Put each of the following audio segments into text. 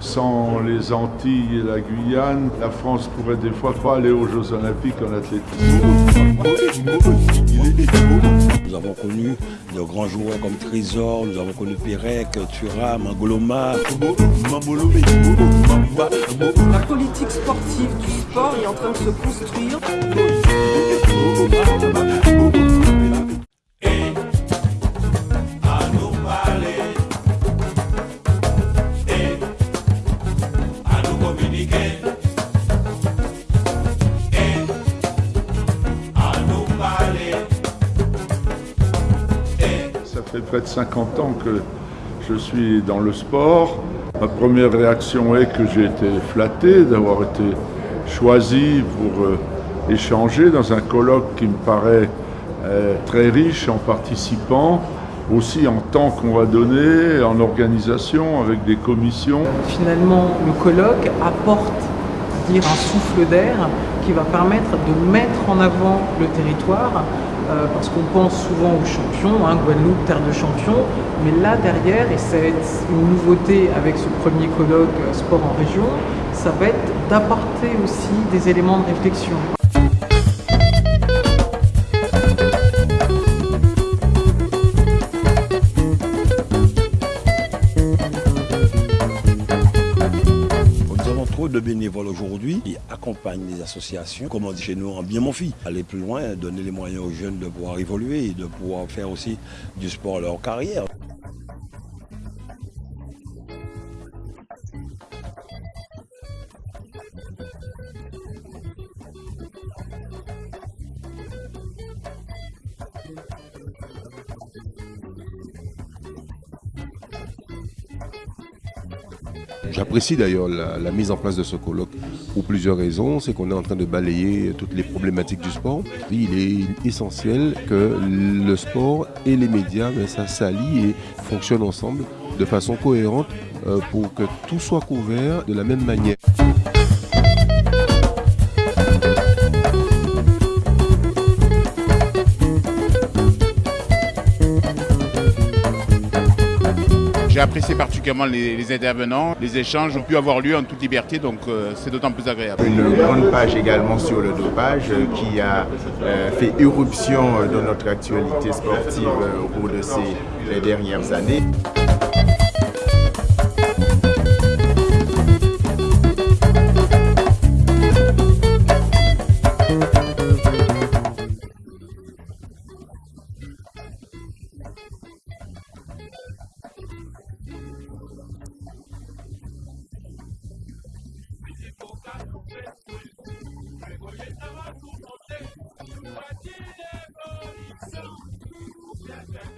Sans les Antilles et la Guyane, la France pourrait des fois pas aller aux Jeux Olympiques en athlétisme. Nous avons connu de grands joueurs comme Trésor, nous avons connu Pérec, Thuram, Angoloma. La politique sportive du sport est en train de se construire. Fait près de 50 ans que je suis dans le sport. Ma première réaction est que j'ai été flatté d'avoir été choisi pour euh, échanger dans un colloque qui me paraît euh, très riche en participants, aussi en temps qu'on va donner, en organisation, avec des commissions. Finalement, le colloque apporte dire, un souffle d'air qui va permettre de mettre en avant le territoire euh, parce qu'on pense souvent aux champions, hein, Guadeloupe, terre de champions, mais là derrière, et c'est une nouveauté avec ce premier colloque euh, sport en région, ça va être d'apporter aussi des éléments de réflexion. De bénévoles aujourd'hui qui accompagnent les associations, comme on dit chez nous, en bien mon fils. Aller plus loin, donner les moyens aux jeunes de pouvoir évoluer et de pouvoir faire aussi du sport leur carrière. J'apprécie d'ailleurs la, mise en place de ce colloque pour plusieurs raisons. C'est qu'on est en train de balayer toutes les problématiques du sport. Il est essentiel que le sport et les médias, ben, et fonctionnent ensemble de façon cohérente euh, pour que tout soit couvert de la même manière. J'ai apprécié particulièrement les, intervenants. Les échanges ont pu avoir lieu en toute liberté, donc euh, c'est d'autant plus agréable. Une grande page également sur le dopage euh, qui a euh, fait éruption dans notre actualité sportive au cours de ces dernières années.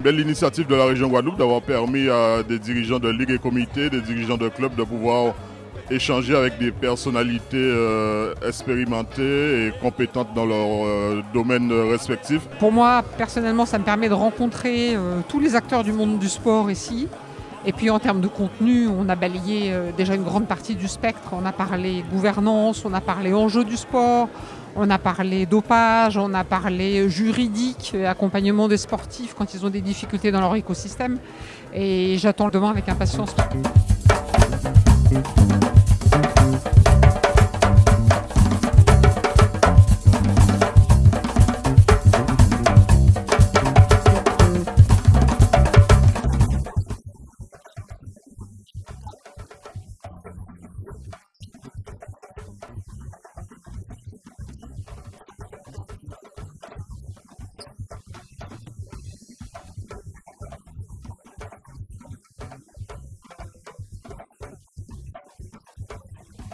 Belle initiative de la région Guadeloupe d'avoir permis à des dirigeants de ligues et comités, des dirigeants de clubs de pouvoir échanger avec des personnalités euh, expérimentées et compétentes dans leur euh, domaine respectif. Pour moi, personnellement, ça me permet de rencontrer euh, tous les acteurs du monde du sport ici. Et puis en termes de contenu, on a balayé euh, déjà une grande partie du spectre. On a parlé gouvernance, on a parlé enjeux du sport, on a parlé dopage, on a parlé juridique, euh, accompagnement des sportifs quand ils ont des difficultés dans leur écosystème. Et j'attends demain avec impatience.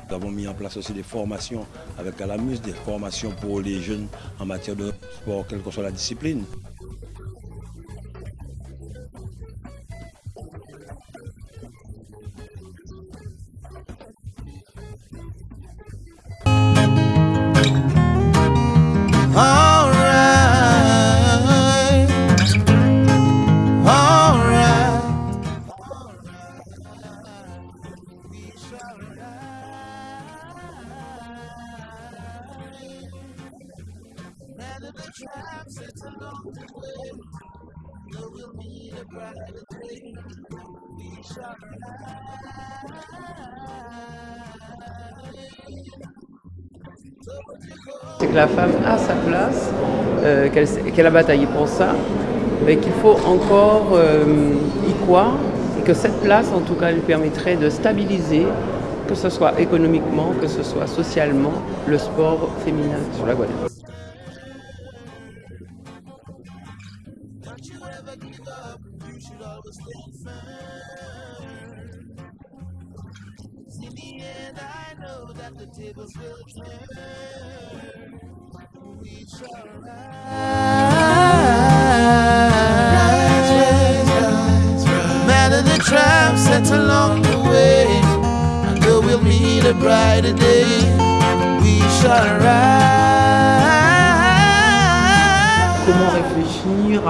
Nous avons mis en place aussi des formations avec Alamus, des formations pour les jeunes en matière de sport, quelle que soit la discipline. C'est que la femme a sa place, euh, qu'elle a bataillé pour ça, mais qu'il faut encore euh, y croire, et que cette place, en tout cas, lui permettrait de stabiliser que ce soit économiquement, que ce soit socialement, le sport féminin sur la Guadeloupe. Don't you ever give up, you should always stand firm. In the end, I know that the tables will turn. We shall rise.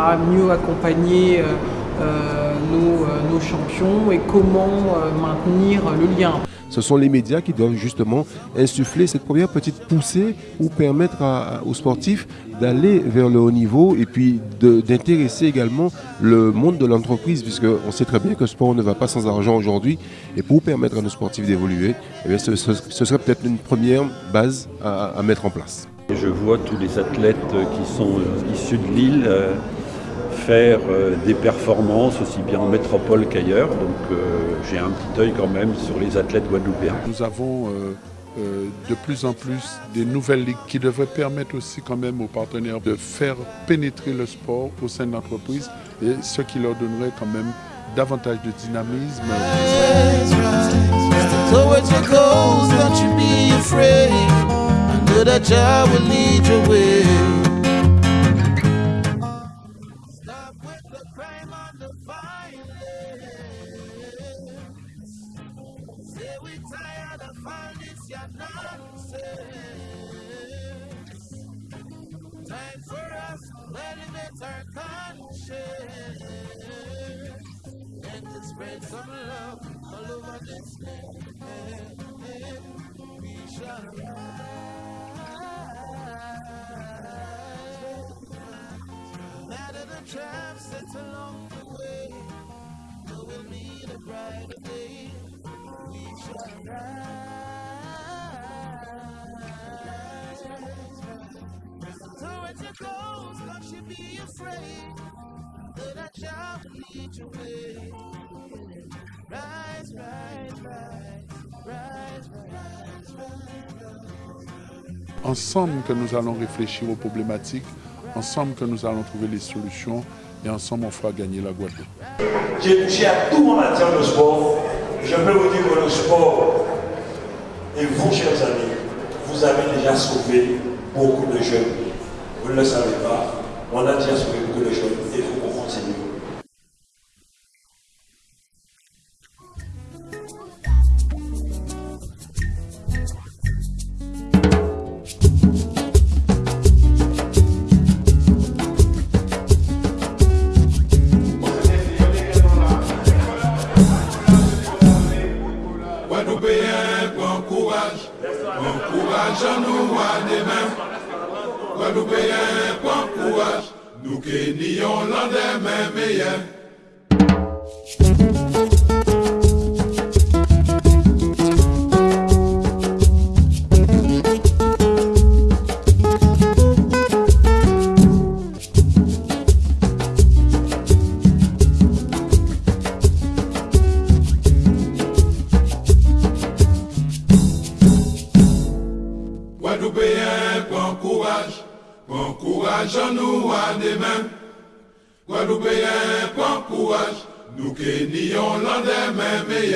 À mieux accompagner euh, euh, nos, euh, nos, champions et comment maintenir le lien ce sont les médias qui doivent justement insuffler cette première petite poussée pour permettre aux sportifs d'aller vers le haut niveau et puis d'intéresser également le monde de l'entreprise, puisqu'on sait très bien que le sport ne va pas sans argent aujourd'hui. Et pour permettre à nos sportifs d'évoluer, eh ce, serait peut-être une première base à, mettre en place. Je vois tous les athlètes qui sont issus de l'île euh, faire euh, des performances aussi bien en métropole qu'ailleurs. Donc j'ai un petit œil quand même sur les athlètes guadeloupéens. Nous avons de plus en plus des nouvelles ligues qui devraient permettre aussi quand même aux partenaires de faire pénétrer le sport au sein de l'entreprise et ce qui leur donnerait quand même davantage de dynamisme. Conscience and to spread some love all over this land. We shall rise. Matter the traps set along the way, we'll meet a brighter day. We shall rise. Towards your goals, don't you be afraid Ensemble que nous allons réfléchir aux problématiques, ensemble que nous allons trouver les solutions et ensemble on fera gagner la Guadeloupe. J'ai touché à tout en matière de sport. Je peux vous dire que le sport, et vous, chers amis, vous avez déjà sauvé beaucoup de jeunes vous ne le savez pas, on a déjà sauvé beaucoup de choses et il faut nous qui nions l'endemain meilleur.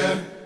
yeah.